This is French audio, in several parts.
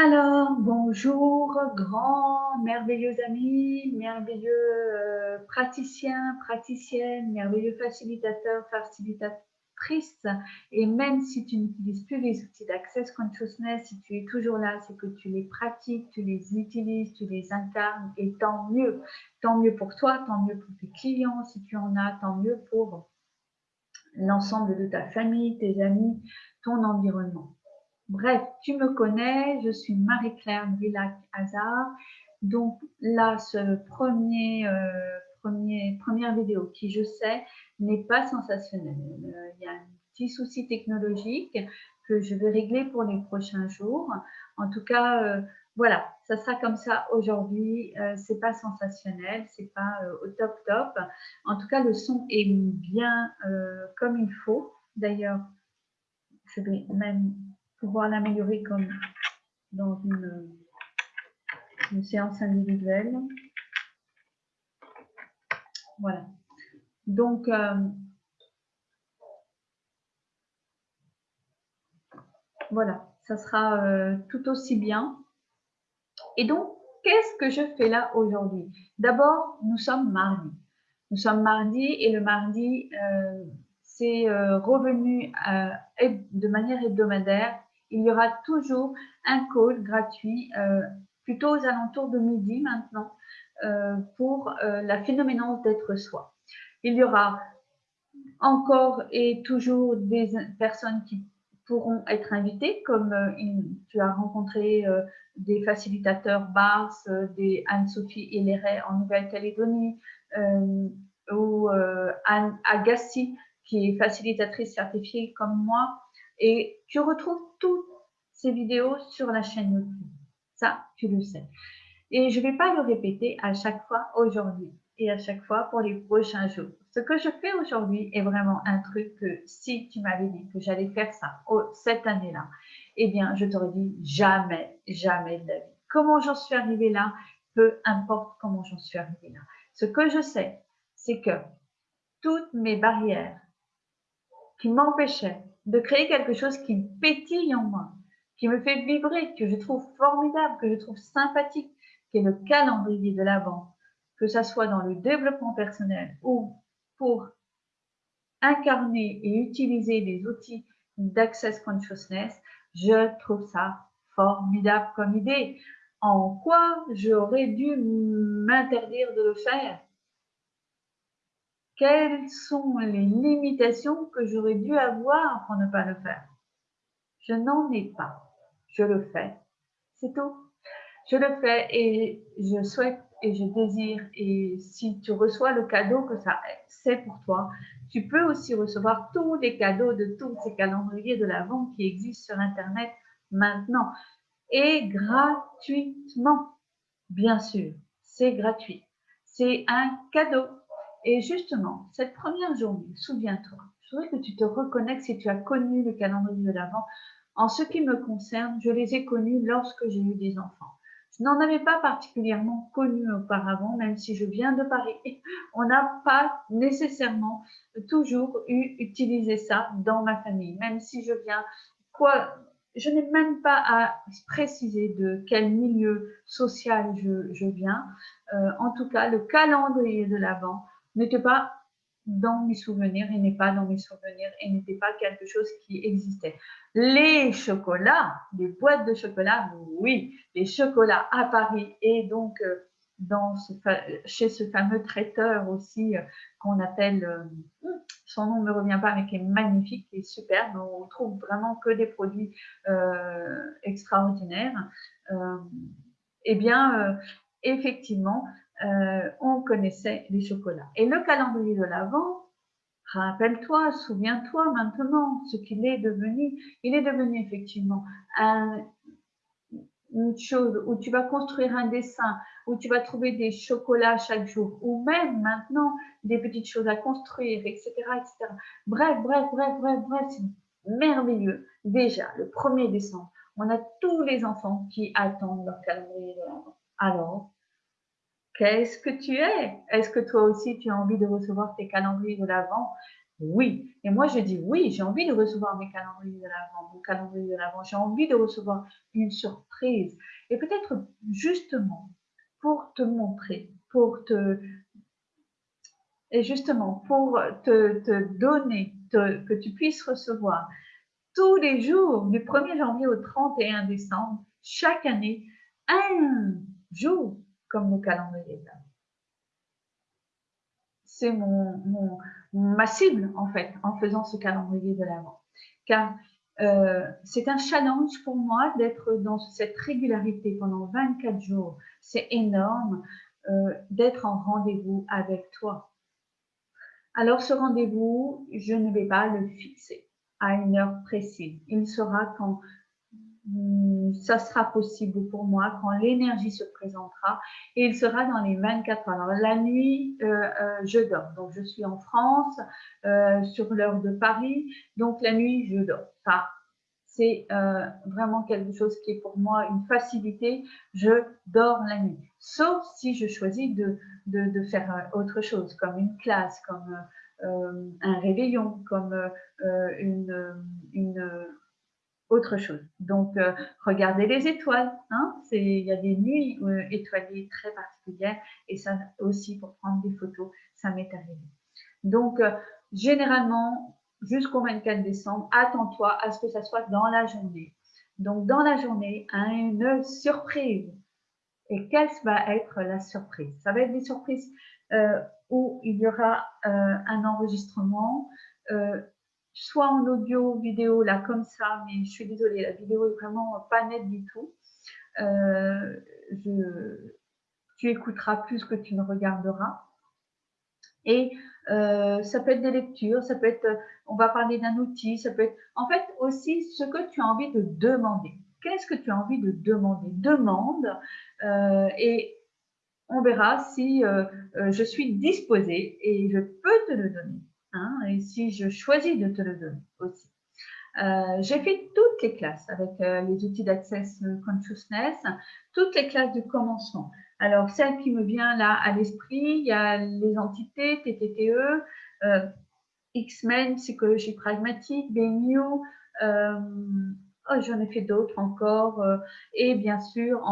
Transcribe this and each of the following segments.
Alors, bonjour, grands, merveilleux amis, merveilleux euh, praticiens, praticiennes, merveilleux facilitateurs, facilitatrices. Et même si tu n'utilises plus les outils d'Access Consciousness, si tu es toujours là, c'est que tu les pratiques, tu les utilises, tu les incarnes, et tant mieux. Tant mieux pour toi, tant mieux pour tes clients, si tu en as, tant mieux pour l'ensemble de ta famille, tes amis, ton environnement. Bref, tu me connais, je suis Marie-Claire Villac-Hazard. Donc là, ce premier, euh, premier, première vidéo qui, je sais, n'est pas sensationnelle. Euh, il y a un petit souci technologique que je vais régler pour les prochains jours. En tout cas, euh, voilà, ça sera comme ça aujourd'hui. c'est pas sensationnel, c'est pas au top top. En tout cas, le son est bien comme il faut. D'ailleurs, je vais même pouvoir l'améliorer comme dans une, une, séance individuelle. Voilà. Donc, euh, voilà, ça sera euh, tout aussi bien. Et donc, qu'est-ce que je fais là aujourd'hui? D'abord, nous sommes mardi. Nous sommes mardi et le mardi, euh, c'est revenu de manière hebdomadaire il y aura toujours un call gratuit, euh, plutôt aux alentours de midi maintenant, euh, pour euh, la phénoménance d'être soi. Il y aura encore et toujours des personnes qui pourront être invitées, comme tu as rencontré des facilitateurs BARS, des Anne-Sophie Héléret en Nouvelle-Calédonie, ou Anne Agassi, qui est facilitatrice certifiée comme moi, et tu retrouves toutes ces vidéos sur la chaîne YouTube. Ça, tu le sais. Et je ne vais pas le répéter à chaque fois aujourd'hui et à chaque fois pour les prochains jours. Ce que je fais aujourd'hui est vraiment un truc que si tu m'avais dit que j'allais faire ça cette année-là, eh bien, je t'aurais dit jamais, jamais de la vie. Comment j'en suis arrivée là, peu importe comment j'en suis arrivée là. Ce que je sais, c'est que toutes mes barrières qui m'empêchaient de créer quelque chose qui pétille en moi, qui me fait vibrer, que je trouve formidable, que je trouve sympathique, qui est le calendrier de l'avant, que ça soit dans le développement personnel ou pour incarner et utiliser les outils d'Access Consciousness, je trouve ça formidable comme idée. En quoi j'aurais dû m'interdire de le faire? Quelles sont les limitations que j'aurais dû avoir pour ne pas le faire? Je n'en ai pas. Je le fais. C'est tout. Je le fais et je souhaite et je désire. Et si tu reçois le cadeau que ça c'est pour toi, tu peux aussi recevoir tous les cadeaux de tous ces calendriers de l'Avent qui existent sur Internet maintenant. Et gratuitement, bien sûr, c'est gratuit. C'est un cadeau et justement, cette première journée, souviens-toi, je voudrais que tu te reconnectes si tu as connu le calendrier de l'Avent. En ce qui me concerne, je les ai connus lorsque j'ai eu des enfants. Je n'en avais pas particulièrement connu auparavant, même si je viens de Paris. On n'a pas nécessairement toujours eu utilisé ça dans ma famille, même si je viens, quoi, je n'ai même pas à préciser de quel milieu social je, viens. Euh, en tout cas, le calendrier de l'Avent n'était pas dans mes souvenirs et n'est pas dans mes souvenirs et n'était pas quelque chose qui existait. Les chocolats, les boîtes de chocolat, oui, les chocolats à Paris et donc euh, dans chez ce fameux traiteur aussi euh, qu'on appelle, euh, son nom ne me revient pas, mais qui est magnifique, qui est superbe. On trouve vraiment que des produits extraordinaires. eh bien, effectivement, euh, on connaissait les chocolats. Et le calendrier de l'Avent, rappelle-toi, souviens-toi maintenant ce qu'il est devenu. Il est devenu effectivement une chose où tu vas construire un dessin, où tu vas trouver des chocolats chaque jour, ou même maintenant des petites choses à construire, etc. etc. Bref, bref, bref, bref, bref, c'est merveilleux. Déjà, le 1er décembre, on a tous les enfants qui attendent leur calendrier de l'Avent. Alors, Qu'est-ce que tu es? Est-ce que toi aussi tu as envie de recevoir tes calendriers de l'Avent Oui. Et moi, je dis oui, j'ai envie de recevoir mes calendriers de l'avant, mon calendrier de l'avant. J'ai envie de recevoir une surprise. Et peut-être justement pour te montrer, pour te... Et justement, pour te donner, que tu puisses recevoir tous les jours, du 1er janvier au 31 décembre, chaque année, un jour comme le calendrier C'est mon, mon, ma cible, en fait, en faisant ce calendrier de l'avant. Car euh, c'est un challenge pour moi d'être dans cette régularité pendant 24 jours. C'est énorme euh, d'être en rendez-vous avec toi. Alors ce rendez-vous, je ne vais pas le fixer à une heure précise. Il sera quand ça sera possible pour moi quand l'énergie se présentera et il sera dans les 24 heures. Alors la nuit, euh, euh, je dors. Donc je suis en France euh, sur l'heure de Paris. Donc la nuit, je dors. Enfin, c'est vraiment quelque chose qui est pour moi une facilité. Je dors la nuit. Sauf si je choisis de, de, faire autre chose, comme une classe, comme un réveillon, comme une autre chose. Donc, euh, regardez les étoiles. Hein il y a des nuits euh, étoilées très particulières et ça aussi pour prendre des photos, ça m'est arrivé. Donc, euh, généralement, jusqu'au 24 décembre, attends-toi à ce que ça soit dans la journée. Donc, dans la journée, une surprise. Et quelle va être la surprise? Ça va être des surprises où il y aura un enregistrement, soit en audio, vidéo, là, comme ça, mais je suis désolée, la vidéo est vraiment pas nette du tout. Euh, tu écouteras plus que tu ne regarderas. Et euh, ça peut être des lectures, ça peut être, on va parler d'un outil, ça peut être, en fait, aussi ce que tu as envie de demander. Qu'est-ce que tu as envie de demander? Demande euh, et on verra si je suis disposée et je peux te le donner. Hein, et si je choisis de te le donner aussi. Euh, j'ai fait toutes les classes avec euh, les outils d'Access Consciousness, toutes les classes de commencement. Alors, celle qui me vient là à l'esprit, il y a les entités, TTTE, euh, X-Men, psychologie pragmatique, BNU, Oh, j'en ai fait d'autres encore. Euh, et bien sûr,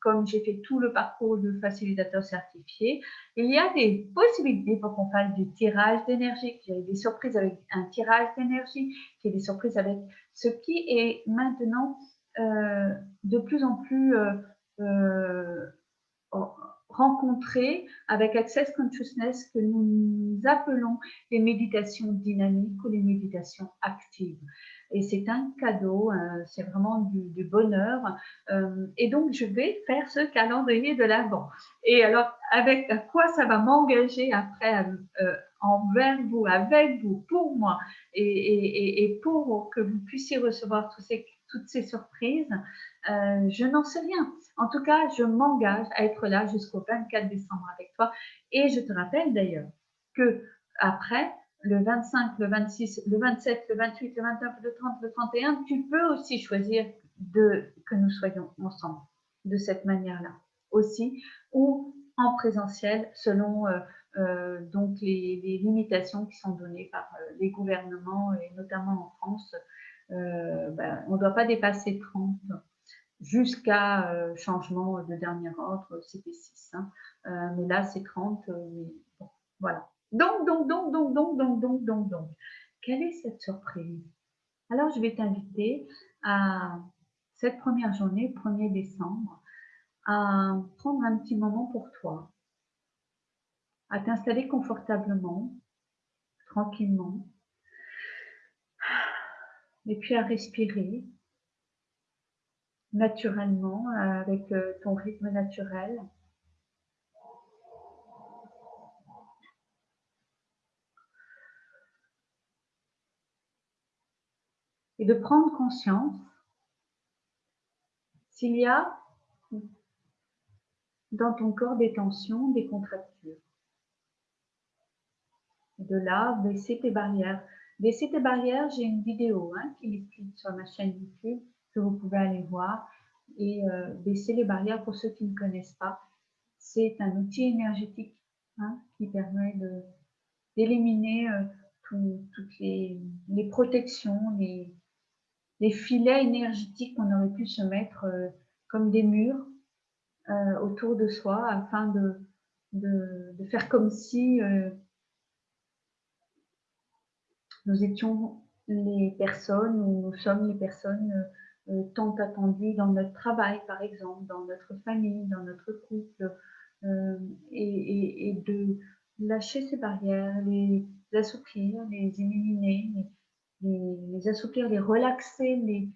comme j'ai fait tout le parcours de facilitateur certifié, il y a des possibilités pour qu'on fasse du tirage d'énergie, qu'il y ait des surprises avec un tirage d'énergie, qu'il y ait des surprises avec ce qui est maintenant euh, de plus en plus euh, rencontré avec Access Consciousness que nous appelons les méditations dynamiques ou les méditations actives et c'est un cadeau, euh, c'est vraiment du, bonheur. Euh, et donc, je vais faire ce calendrier de l'Avent. Et alors, avec quoi ça va m'engager après euh, envers vous, avec vous, pour moi, et, pour que vous puissiez recevoir toutes ces surprises, je n'en sais rien. En tout cas, je m'engage à être là jusqu'au 24 décembre avec toi. Et je te rappelle d'ailleurs que après, le 25, le 26, le 27, le 28, le 29, le 30, le 31, tu peux aussi choisir de, que nous soyons ensemble de cette manière-là aussi, ou en présentiel selon euh, euh, donc les, limitations qui sont données par euh, les gouvernements et notamment en France. Ben, on ne doit pas dépasser 30 jusqu'à changement de dernier ordre, c'était 6. Hein. mais là, c'est 30. voilà. Donc, donc, donc, donc, donc, donc, donc, donc, donc. Quelle est cette surprise? Alors, je vais t'inviter à cette première journée, 1er décembre, à prendre un petit moment pour toi, à t'installer confortablement, tranquillement, et puis à respirer naturellement avec euh, ton rythme naturel. Et de prendre conscience s'il y a dans ton corps des tensions, des contractures. De là, baisser tes barrières. Baisser tes barrières, j'ai une vidéo hein, qui explique sur ma chaîne YouTube que vous pouvez aller voir. Et euh, baisser les barrières, pour ceux qui ne connaissent pas, c'est un outil énergétique hein, qui permet d'éliminer euh, toutes les, protections, les, filets énergétiques qu'on aurait pu se mettre euh, comme des murs euh, autour de soi afin de, de, faire comme si euh, nous étions les personnes ou nous sommes les personnes tant attendues dans notre travail, par exemple, dans notre famille, dans notre couple, et, de lâcher ces barrières, les assouplir, les éliminer, les, les, assouplir, les relaxer, les,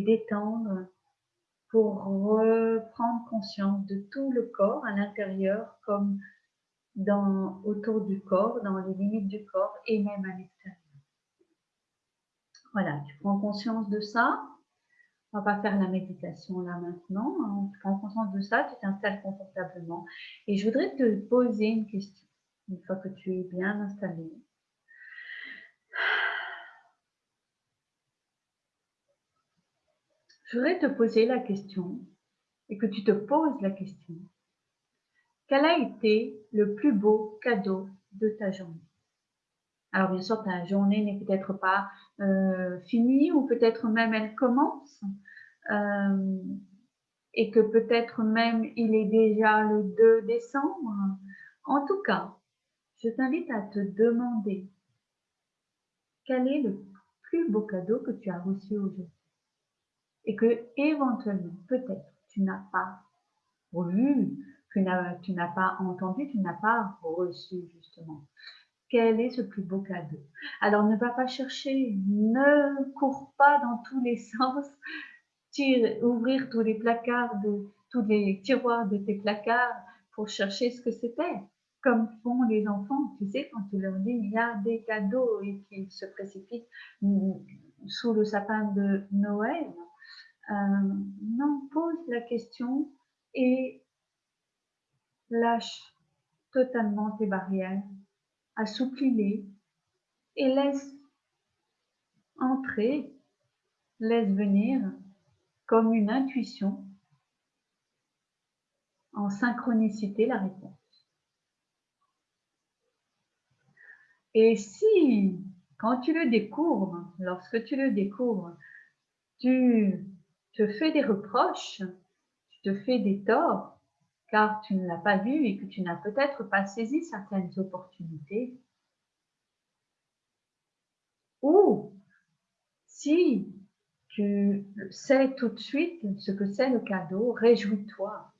détendre pour reprendre conscience de tout le corps à l'intérieur comme dans, autour du corps, dans les limites du corps et même à l'extérieur. Voilà, tu prends conscience de ça. On va pas faire la méditation là maintenant. Hein. Tu prends conscience de ça, tu t'installes confortablement. Et je voudrais te poser une question une fois que tu es bien installé. Je voudrais te poser la question et que tu te poses la question. Quel a été le plus beau cadeau de ta journée? Alors bien sûr, ta journée n'est peut-être pas euh, finie ou peut-être même elle commence euh, et que peut-être même il est déjà le 2 décembre. En tout cas, je t'invite à te demander quel est le plus beau cadeau que tu as reçu aujourd'hui? Et que éventuellement, peut-être, tu n'as pas vu, tu n'as pas entendu, tu n'as pas reçu justement. Quel est ce plus beau cadeau? Alors ne va pas chercher, ne cours pas dans tous les sens, ouvrir tous les placards, tous les tiroirs de tes placards pour chercher ce que c'était comme font les enfants, tu sais, quand tu leur dis il y a des cadeaux et qu'ils se précipitent sous le sapin de Noël. Euh, non, pose la question et lâche totalement tes barrières, assouplis-les et laisse entrer, laisse venir comme une intuition en synchronicité la réponse. Et si, quand tu le découvres, lorsque tu le découvres, tu te fais des reproches, tu te fais des torts, car tu ne l'as pas vu et que tu n'as peut-être pas saisi certaines opportunités, ou si tu sais tout de suite ce que c'est le cadeau, réjouis-toi.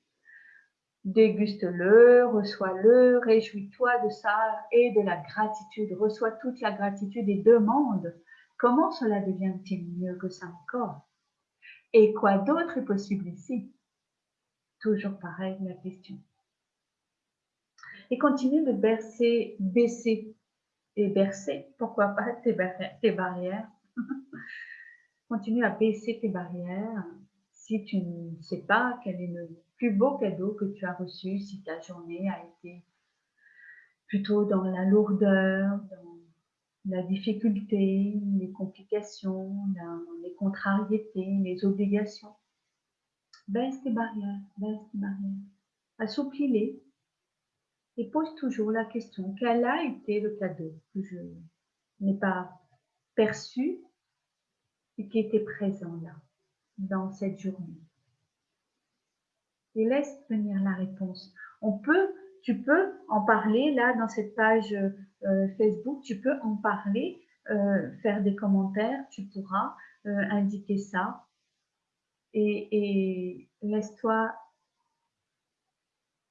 Déguste-le, reçois-le, réjouis-toi de ça et de la gratitude. Reçois toute la gratitude et demande comment cela devient-il mieux que ça encore Et quoi d'autre est possible ici? Toujours pareil la question. Et continue de bercer, baisser et bercer, pourquoi pas tes, barrières? continue à baisser tes barrières si tu ne sais pas quel est le plus beau cadeau que tu as reçu si ta journée a été plutôt dans la lourdeur, dans la difficulté, les complications, les contrariétés, les obligations. Baisse tes barrières, baisse tes barrières. Assouplis-les et pose toujours la question, quel a été le cadeau que je n'ai pas perçu et qui était présent là, dans cette journée? Et laisse venir la réponse. On peut, tu peux en parler là dans cette page euh, Facebook, tu peux en parler, euh, faire des commentaires, tu pourras euh, indiquer ça et, laisse-toi,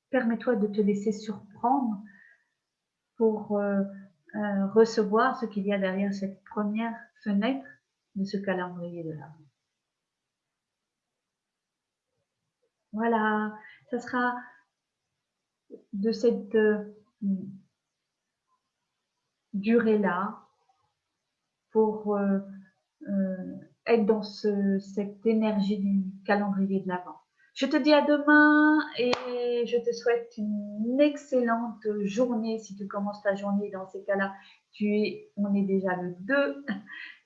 permets-toi de te laisser surprendre pour recevoir ce qu'il y a derrière cette première fenêtre de ce calendrier de l'avant. Voilà, ça sera de cette euh, durée-là pour euh, euh, être dans cette énergie du calendrier de l'Avent. Je te dis à demain et je te souhaite une excellente journée. Si tu commences ta journée dans ces cas-là, tu es, on est déjà le 2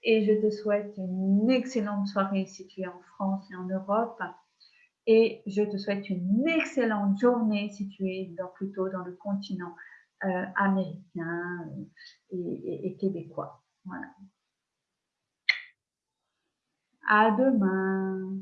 et je te souhaite une excellente soirée si tu es en France et en Europe et je te souhaite une excellente journée si tu es dans, plutôt dans le continent euh, américain euh, et, et québécois. Voilà. À demain.